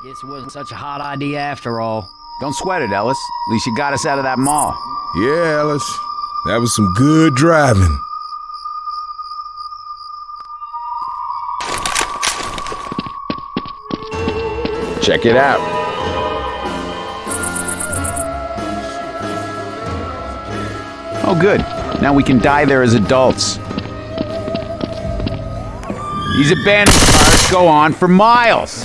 This wasn't such a hot idea after all. Don't sweat it, Ellis. At least you got us out of that mall. Yeah, Ellis. That was some good driving. Check it out. Oh, good. Now we can die there as adults. These abandoned cars go on for miles.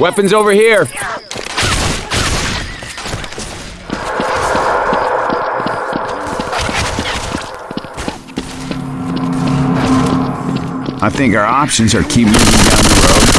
Weapons over here. I think our options are keep moving down the road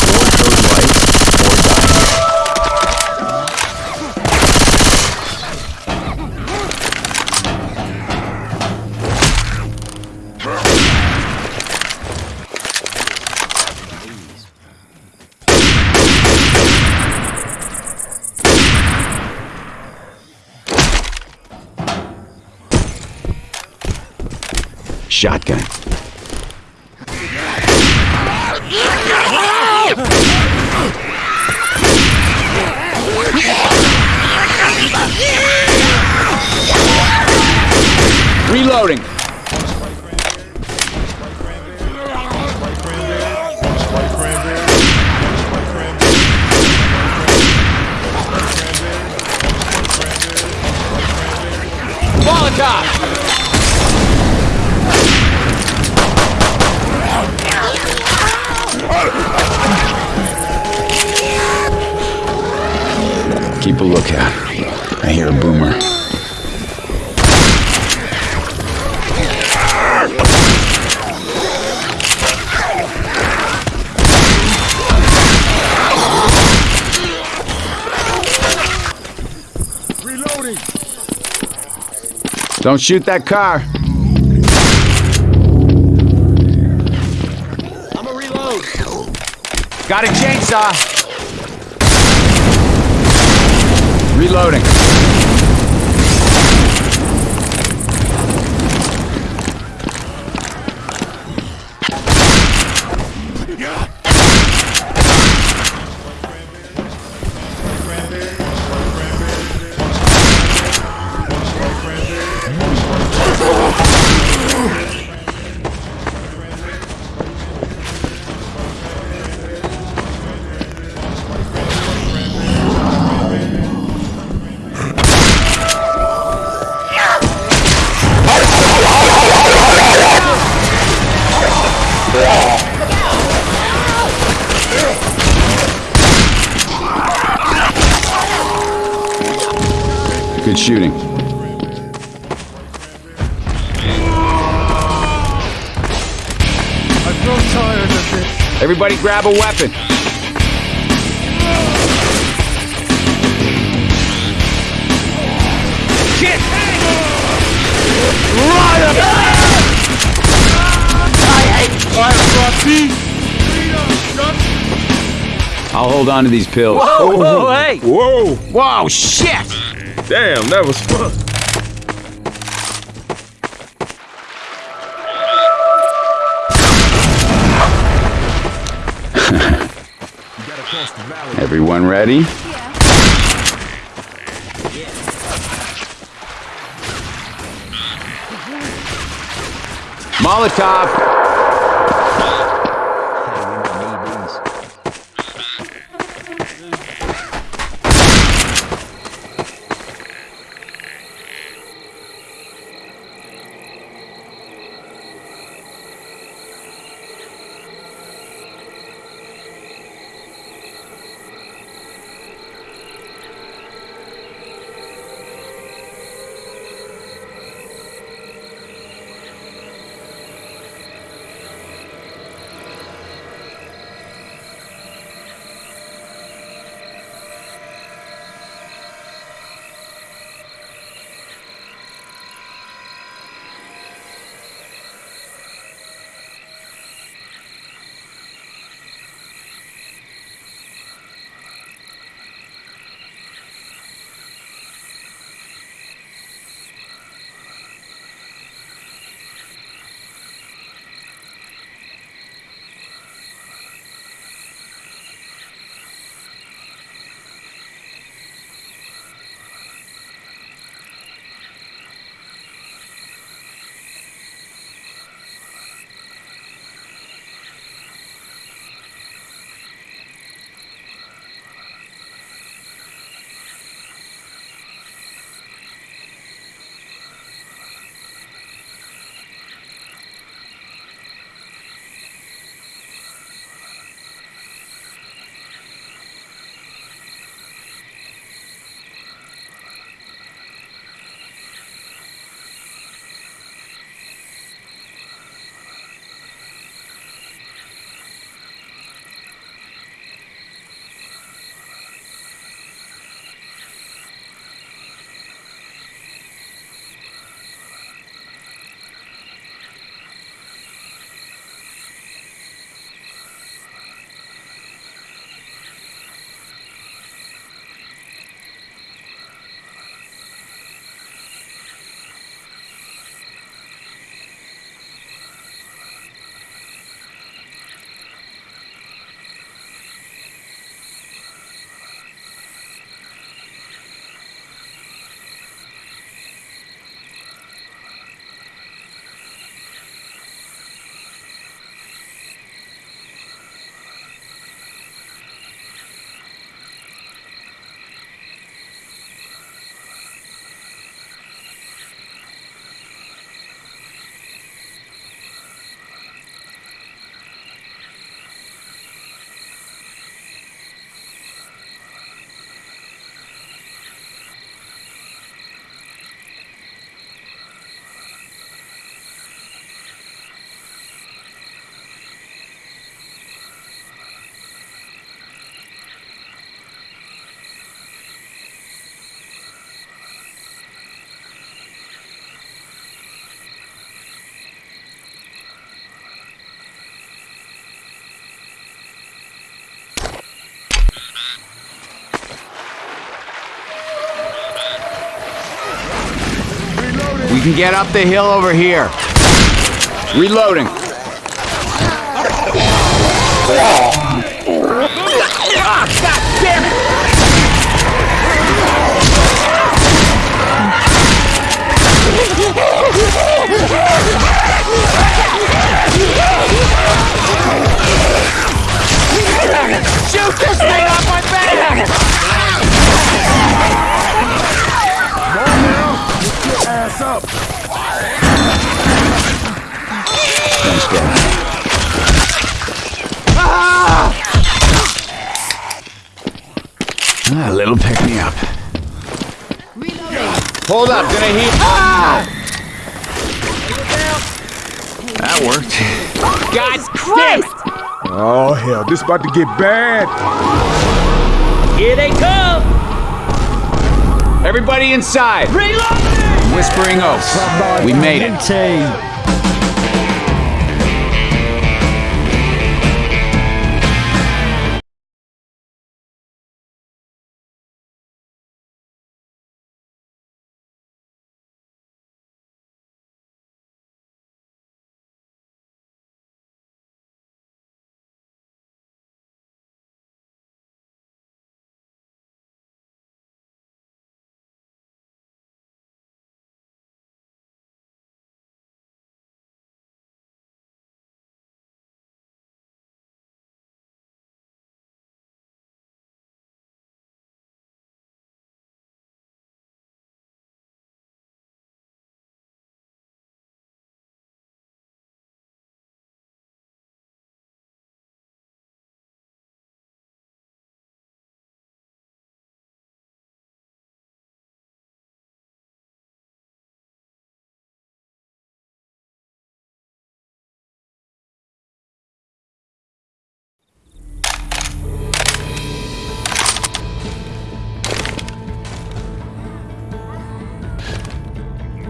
Keep a lookout. I hear a boomer. Reloading. Don't shoot that car. I'm a reload. Got a chainsaw. Reloading. Good shooting. I feel tired of this. Everybody grab a weapon. Shit! I'll hold on to these pills. Whoa, whoa, hey! Whoa! Whoa, shit! Damn, that was fun. Everyone ready? Molotov! We can get up the hill over here. Reloading. Shoot this Thanks, Dad. Ah, a little pick me up. Hold up, gonna heat. Ah! That worked. God Christ! Oh, hell, this about to get bad. Here they come! Everybody inside. Reloading! Whispering Oaks. We made it.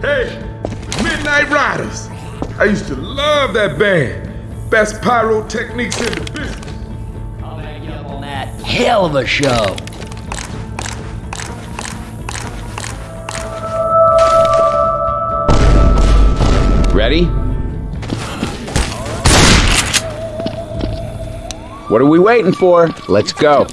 Hey, Midnight Riders. I used to love that band. Best pyrotechnics in the business. I'll back you up on that. Hell of a show. Ready? What are we waiting for? Let's go.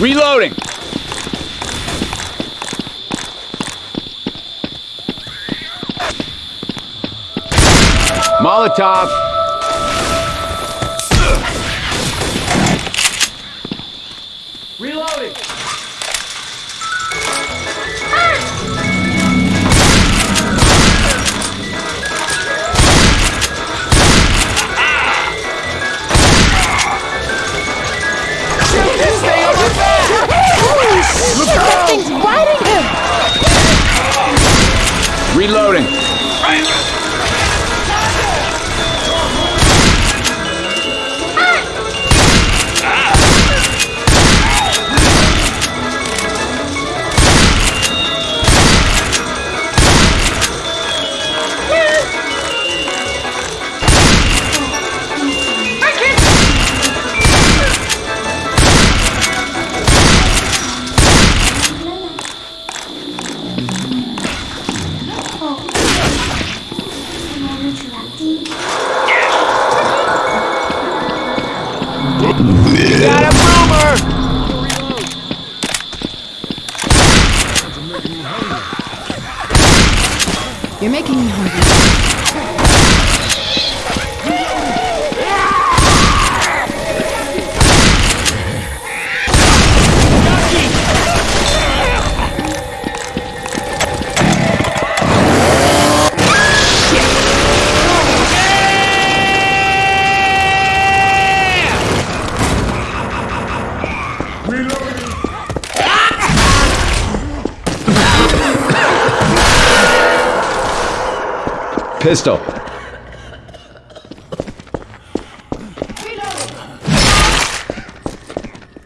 Reloading. Molotov. Reloading.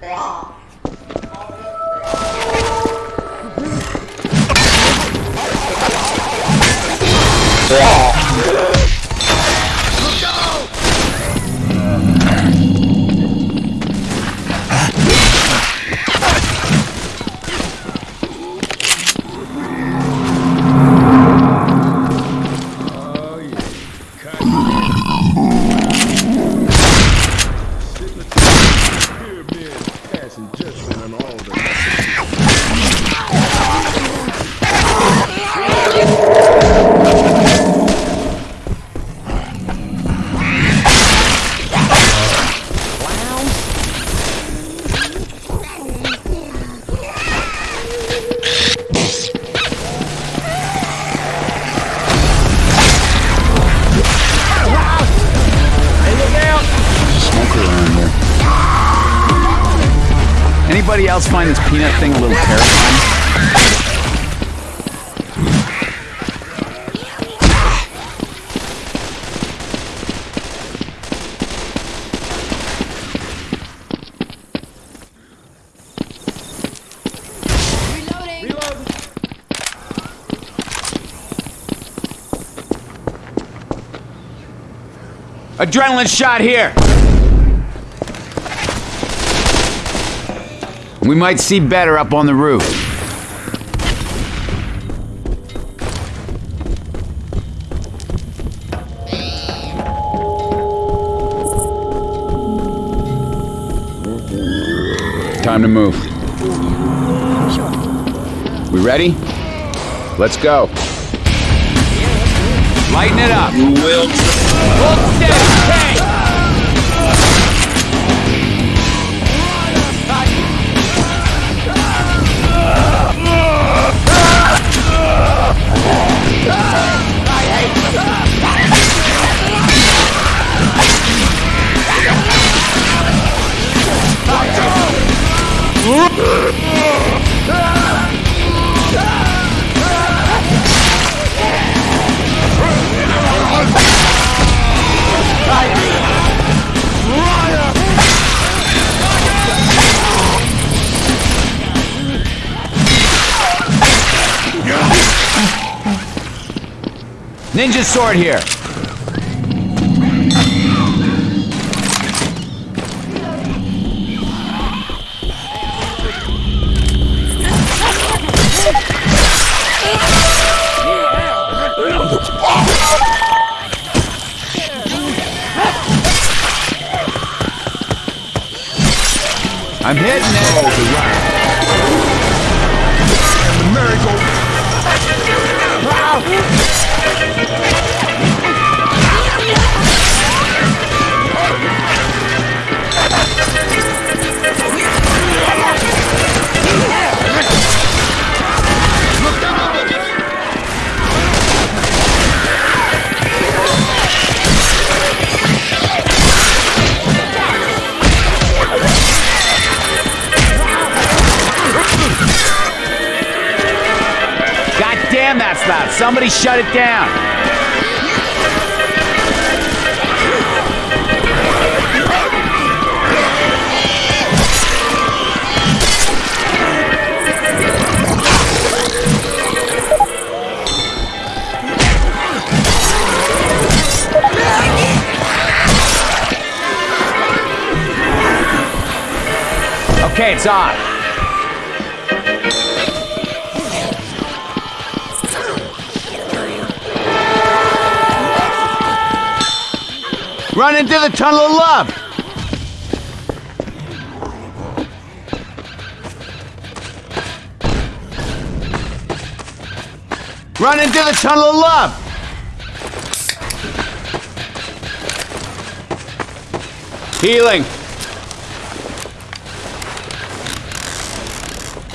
对啊 peanut thing a little terrifying? Adrenaline shot here! We might see better up on the roof. Time to move. We ready? Let's go. Lighten it up. Steady. Ninja sword here. I'm hitting it. Somebody shut it down. Okay, it's on. Run into the tunnel of love. Run into the tunnel of love. Healing.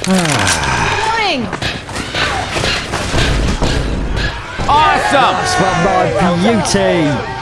Warning! Awesome. For my beauty.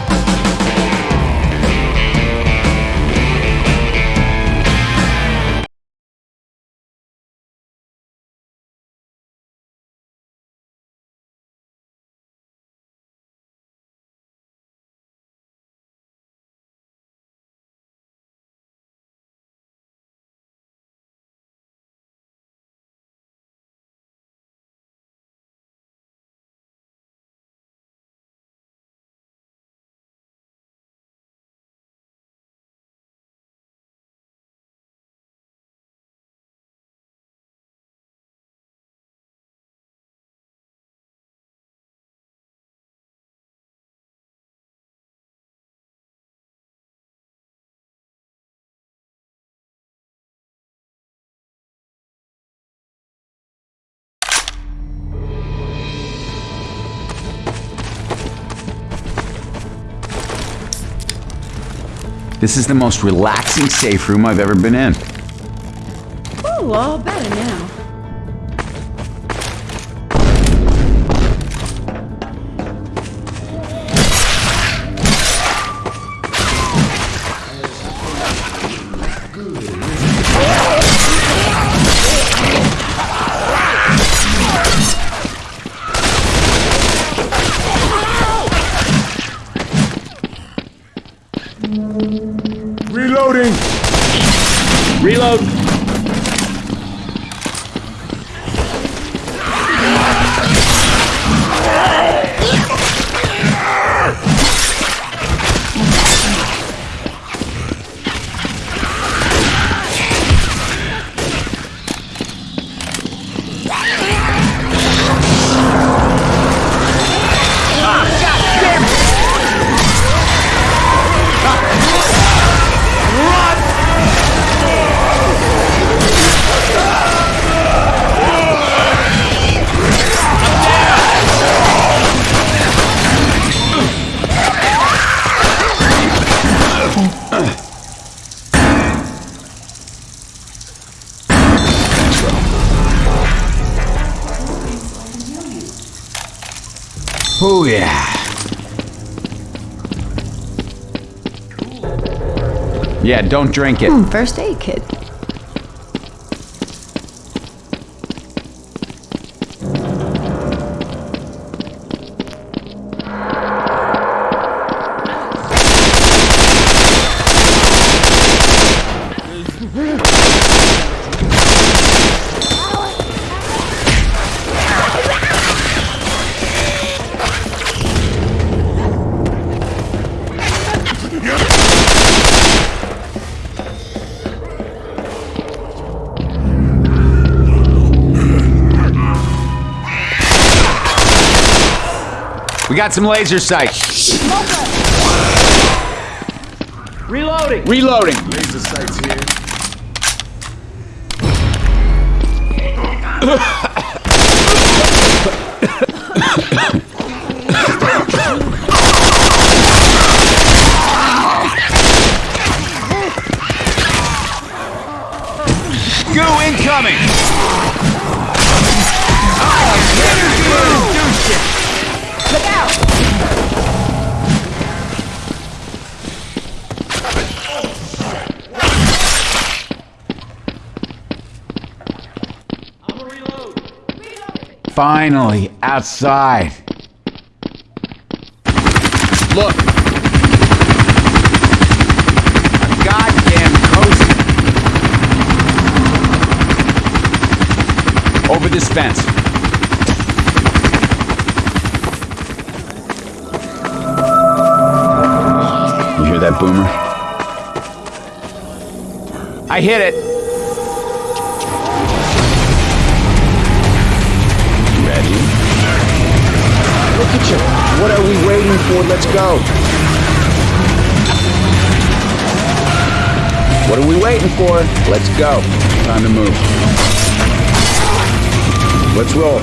This is the most relaxing safe room I've ever been in. Ooh, all better now. Yeah, don't drink it. Hmm, first aid kit. We got some laser sights. Reloading. Reloading. Laser sights here. Finally, outside. Look. Goddamn coast. Over this fence. You hear that, Boomer? I hit it. What are we waiting for? Let's go. What are we waiting for? Let's go. Time to move. Let's roll.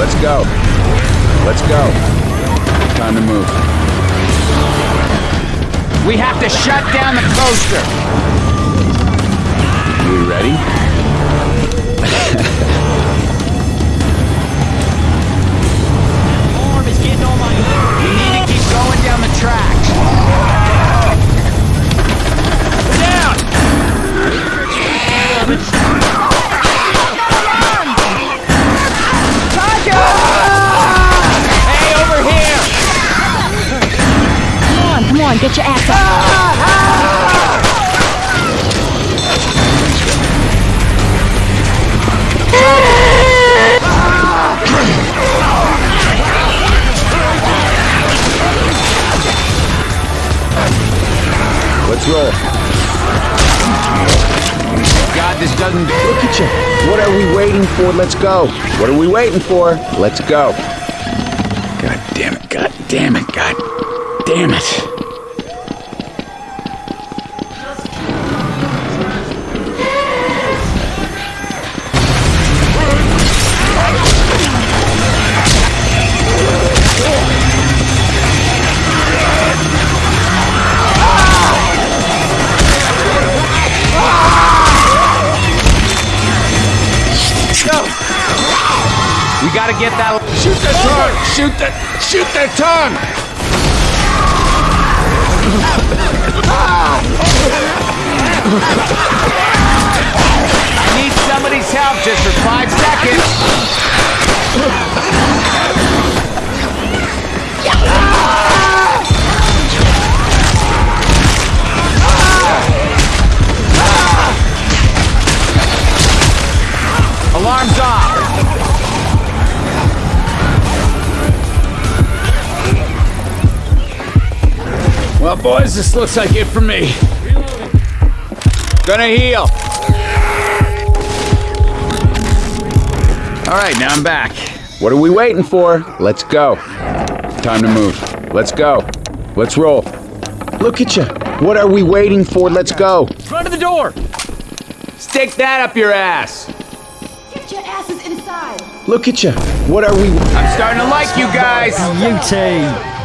Let's go. Let's go. Time to move. We have to shut down the coaster. Are we ready? Need to keep going down the track. Down! Hey, over here! Come on, come on, get your ass up. Let's roll. God, this doesn't. Look at you. What are we waiting for? Let's go. What are we waiting for? Let's go. God damn it, god damn it, god damn it. We gotta get that. Shoot their tongue. Shoot the. Shoot their tongue. I need somebody's help just for five seconds. Alarm's off. Well, boys, this looks like it for me. Gonna heal. All right, now I'm back. What are we waiting for? Let's go. Time to move. Let's go. Let's roll. Look at you. What are we waiting for? Let's go. Front of the door. Stick that up your ass. Get your asses inside. Look at you. What are we? I'm starting to like you guys. You UT.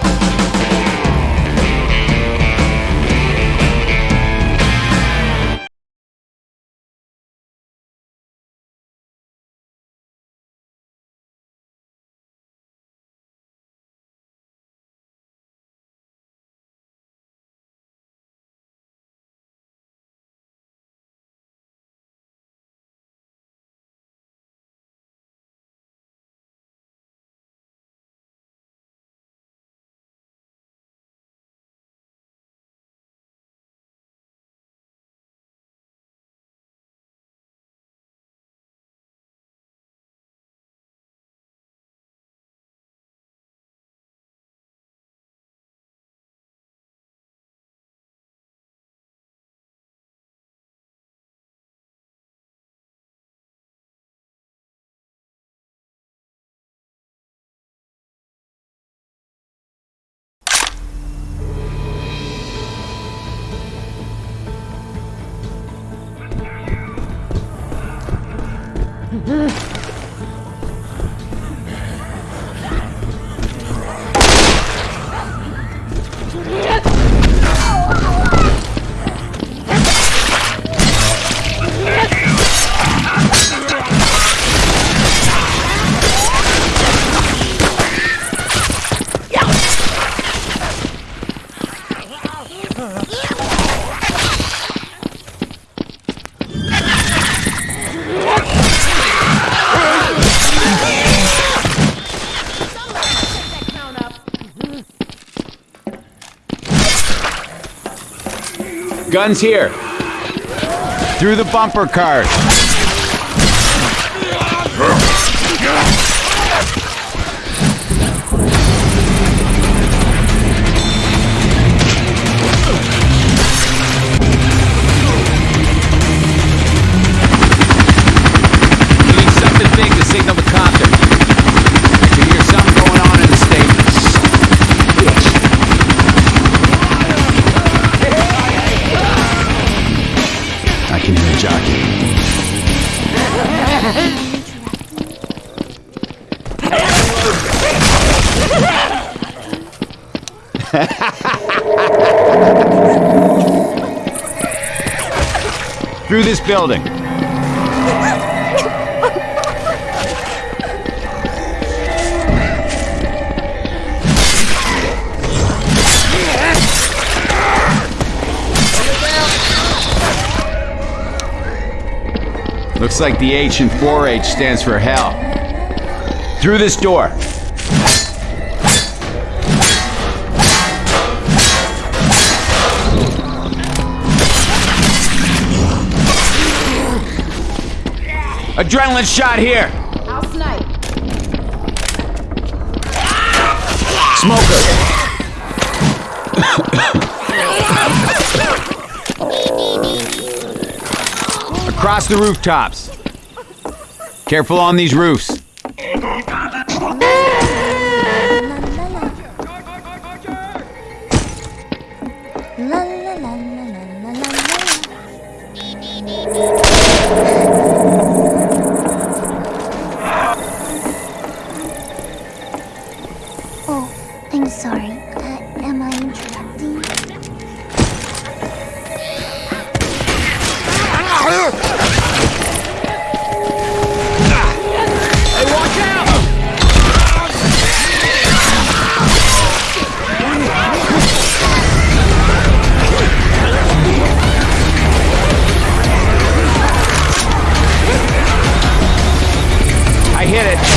Mm-hmm. Guns here. Through the bumper cars. Through this building. Looks like the H in 4H stands for hell. Through this door. Adrenaline shot here. I'll snipe. Smoker. Across the rooftops. Careful on these roofs. Oh, I'm sorry. Uh, am I interrupting? I hit it.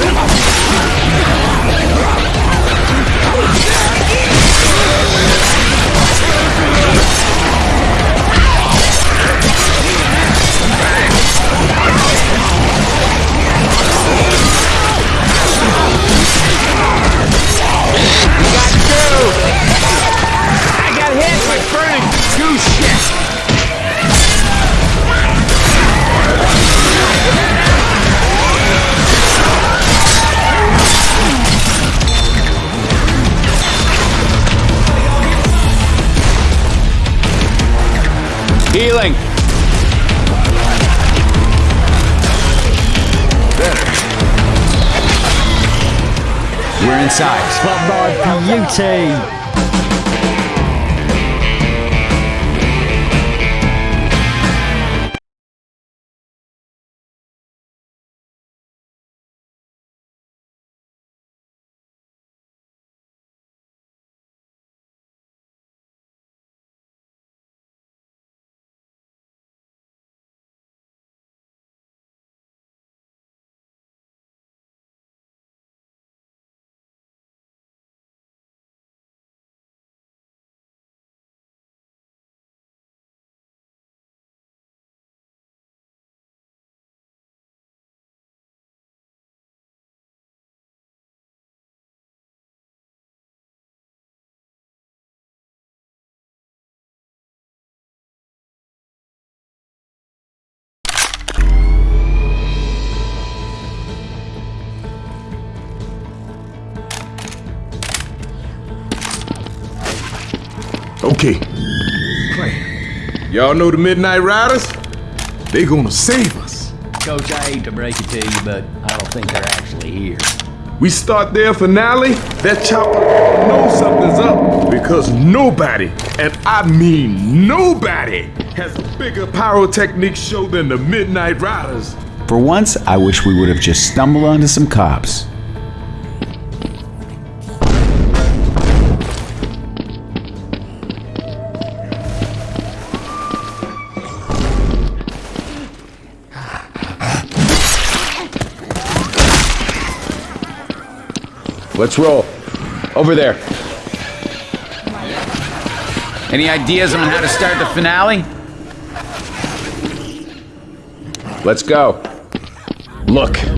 Ah! Healing. Better. We're inside. Spot by beauty. Okay. Y'all know the Midnight Riders? They gonna save us. Coach, I hate to break it to you, but I don't think they're actually here. We start their finale, that chopper knows something's up because nobody, and I mean nobody, has a bigger pyrotechnics show than the Midnight Riders. For once, I wish we would have just stumbled onto some cops. Let's roll. Over there. Any ideas on how to start the finale? Let's go. Look.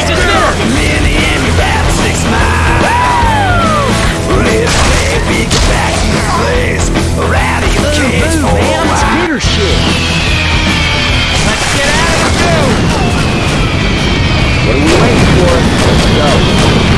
shoe. Let's get out of here. What are we waiting for? Let's go.